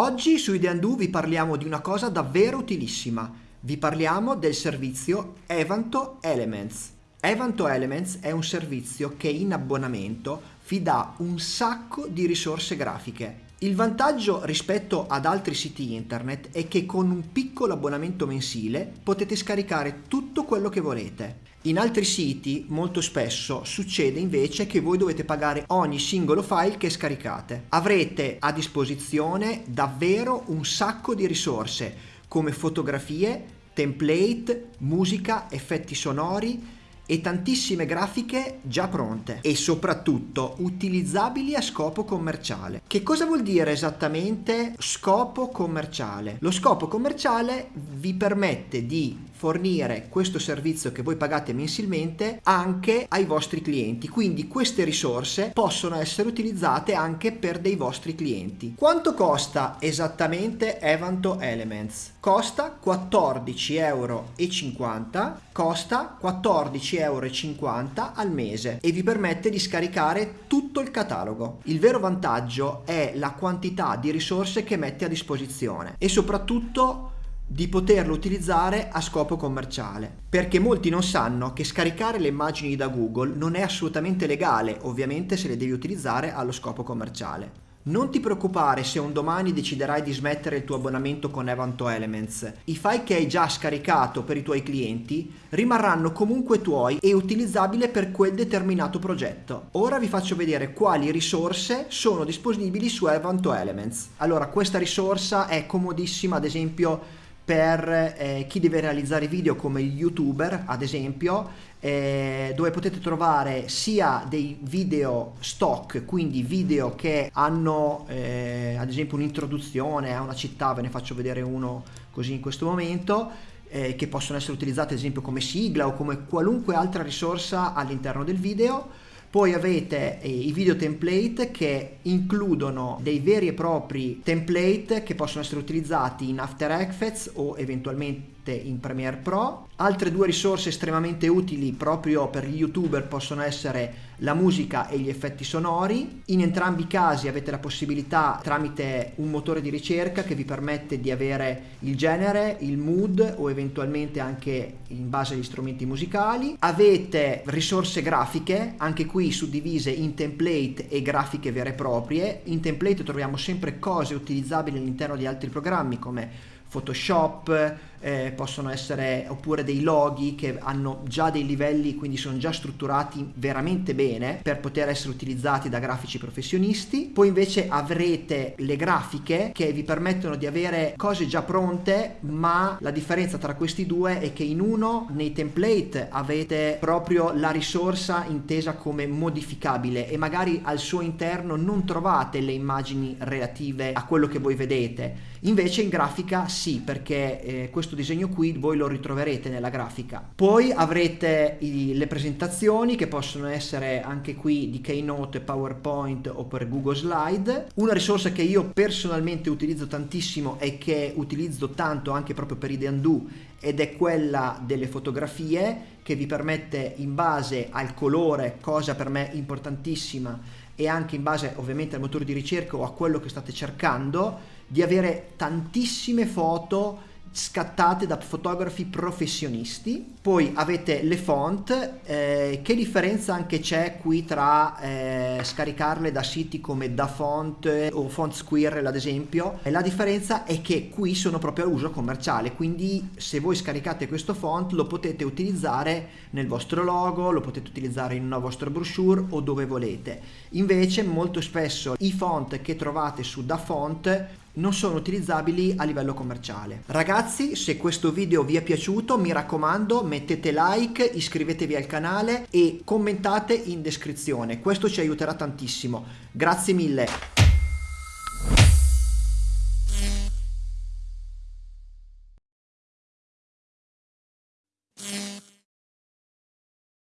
Oggi su Ideandu vi parliamo di una cosa davvero utilissima. Vi parliamo del servizio Evanto Elements. Evanto Elements è un servizio che in abbonamento vi dà un sacco di risorse grafiche. Il vantaggio rispetto ad altri siti internet è che con un piccolo abbonamento mensile potete scaricare tutto quello che volete. In altri siti molto spesso succede invece che voi dovete pagare ogni singolo file che scaricate. Avrete a disposizione davvero un sacco di risorse come fotografie, template, musica, effetti sonori, e tantissime grafiche già pronte e soprattutto utilizzabili a scopo commerciale. Che cosa vuol dire esattamente scopo commerciale? Lo scopo commerciale vi permette di fornire questo servizio che voi pagate mensilmente anche ai vostri clienti. Quindi queste risorse possono essere utilizzate anche per dei vostri clienti. Quanto costa esattamente Evanto Elements? costa 14,50 euro costa 14,50 euro al mese e vi permette di scaricare tutto il catalogo. Il vero vantaggio è la quantità di risorse che mette a disposizione e soprattutto di poterlo utilizzare a scopo commerciale perché molti non sanno che scaricare le immagini da Google non è assolutamente legale ovviamente se le devi utilizzare allo scopo commerciale non ti preoccupare se un domani deciderai di smettere il tuo abbonamento con Evanto Elements. I file che hai già scaricato per i tuoi clienti rimarranno comunque tuoi e utilizzabili per quel determinato progetto. Ora vi faccio vedere quali risorse sono disponibili su Evanto Elements. Allora, questa risorsa è comodissima, ad esempio per eh, chi deve realizzare video come gli youtuber ad esempio eh, dove potete trovare sia dei video stock quindi video che hanno eh, ad esempio un'introduzione a una città ve ne faccio vedere uno così in questo momento eh, che possono essere utilizzate ad esempio come sigla o come qualunque altra risorsa all'interno del video poi avete eh, i video template che includono dei veri e propri template che possono essere utilizzati in After Effects o eventualmente in Premiere Pro. Altre due risorse estremamente utili proprio per gli youtuber possono essere la musica e gli effetti sonori. In entrambi i casi avete la possibilità tramite un motore di ricerca che vi permette di avere il genere, il mood o eventualmente anche in base agli strumenti musicali. Avete risorse grafiche, anche qui suddivise in template e grafiche vere e proprie. In template troviamo sempre cose utilizzabili all'interno di altri programmi come Photoshop, eh, possono essere oppure dei loghi che hanno già dei livelli, quindi sono già strutturati veramente bene per poter essere utilizzati da grafici professionisti. Poi invece avrete le grafiche che vi permettono di avere cose già pronte, ma la differenza tra questi due è che in uno nei template avete proprio la risorsa intesa come modificabile e magari al suo interno non trovate le immagini relative a quello che voi vedete. Invece in grafica sì, perché eh, questo disegno qui voi lo ritroverete nella grafica. Poi avrete i, le presentazioni che possono essere anche qui di Keynote, PowerPoint o per Google Slide. Una risorsa che io personalmente utilizzo tantissimo e che utilizzo tanto anche proprio per Ideandu ed è quella delle fotografie che vi permette in base al colore, cosa per me importantissima, e anche in base ovviamente al motore di ricerca o a quello che state cercando, di avere tantissime foto scattate da fotografi professionisti. Poi avete le font eh, che differenza anche c'è qui tra eh, scaricarle da siti come DaFont o Font Squirrel ad esempio? E la differenza è che qui sono proprio a uso commerciale quindi se voi scaricate questo font lo potete utilizzare nel vostro logo lo potete utilizzare in una vostra brochure o dove volete. Invece molto spesso i font che trovate su DaFont non sono utilizzabili a livello commerciale. Ragazzi, se questo video vi è piaciuto, mi raccomando, mettete like, iscrivetevi al canale e commentate in descrizione. Questo ci aiuterà tantissimo. Grazie mille.